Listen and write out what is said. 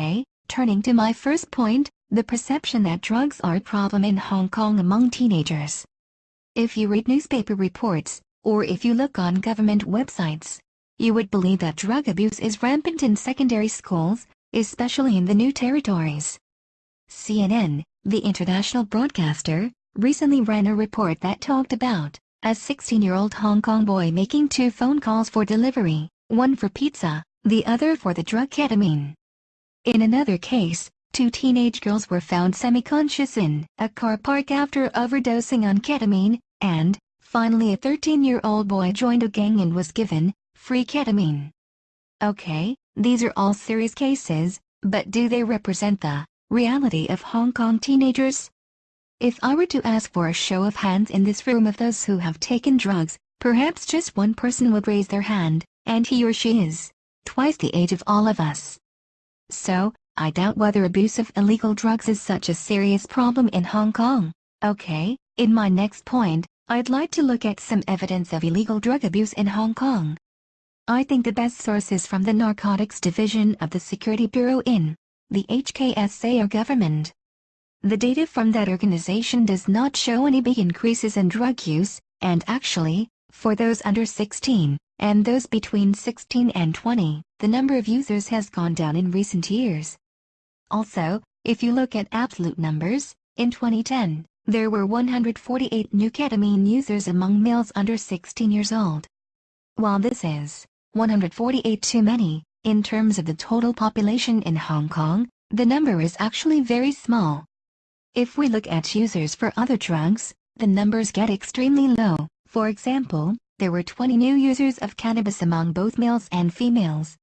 Okay, turning to my first point, the perception that drugs are a problem in Hong Kong among teenagers. If you read newspaper reports, or if you look on government websites, you would believe that drug abuse is rampant in secondary schools, especially in the new territories. CNN, the international broadcaster, recently ran a report that talked about a 16-year-old Hong Kong boy making two phone calls for delivery, one for pizza, the other for the drug ketamine. In another case, two teenage girls were found semi-conscious in a car park after overdosing on ketamine, and, finally a 13-year-old boy joined a gang and was given free ketamine. Okay, these are all serious cases, but do they represent the reality of Hong Kong teenagers? If I were to ask for a show of hands in this room of those who have taken drugs, perhaps just one person would raise their hand, and he or she is twice the age of all of us. So, I doubt whether abuse of illegal drugs is such a serious problem in Hong Kong. Okay, in my next point, I'd like to look at some evidence of illegal drug abuse in Hong Kong. I think the best source is from the Narcotics Division of the Security Bureau in the HKSAR government. The data from that organization does not show any big increases in drug use, and actually, for those under 16, and those between 16 and 20, the number of users has gone down in recent years. Also, if you look at absolute numbers, in 2010, there were 148 new ketamine users among males under 16 years old. While this is 148 too many, in terms of the total population in Hong Kong, the number is actually very small. If we look at users for other drugs, the numbers get extremely low. For example, there were 20 new users of cannabis among both males and females,